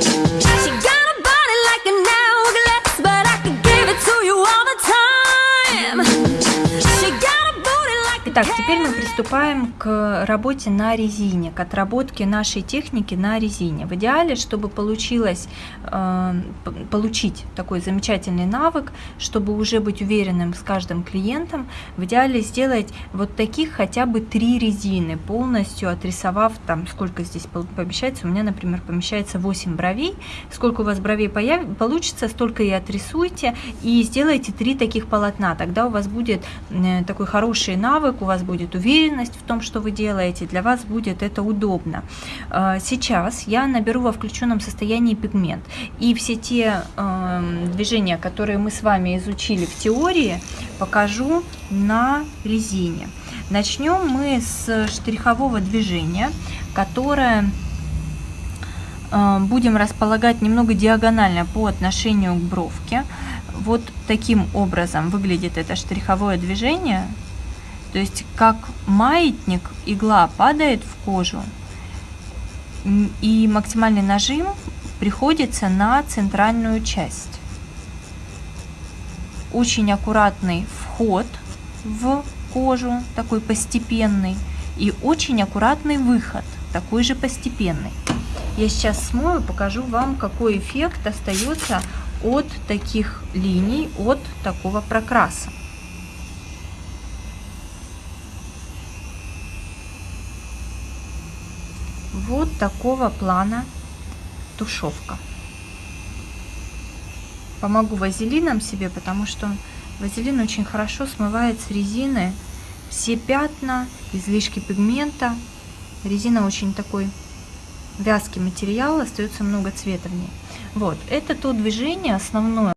Thank you. Итак, теперь мы приступаем к работе на резине, к отработке нашей техники на резине. В идеале, чтобы получилось э, получить такой замечательный навык, чтобы уже быть уверенным с каждым клиентом, в идеале сделать вот таких хотя бы три резины, полностью отрисовав там, сколько здесь помещается. У меня, например, помещается 8 бровей. Сколько у вас бровей появ- получится, столько и отрисуйте, и сделайте три таких полотна. Тогда у вас будет э, такой хороший навык, у вас будет уверенность в том, что вы делаете, для вас будет это удобно. Э, Сейчас я наберу во включенном состоянии пигмент, и все те эм, движения, которые мы с вами изучили в теории, покажу на резине. Начнем мы с штрихового движения, которое э, будем располагать немного диагонально по отношению к бровке. Вот таким образом выглядит это штриховое движение. То есть как маятник, игла падает в кожу, и максимальный нажим приходится на центральную часть. Очень аккуратный вход в кожу, такой постепенный, и очень аккуратный выход, такой же постепенный. Я сейчас смою, покажу вам, какой эффект остается от таких линий, от такого прокраса. Вот такого плана тушевка. Помогу вазелином себе, потому что вазелин очень хорошо смывает с резины все пятна, излишки пигмента. Резина очень такой вязкий материал, остается много цвета в ней. Вот, это то движение основное,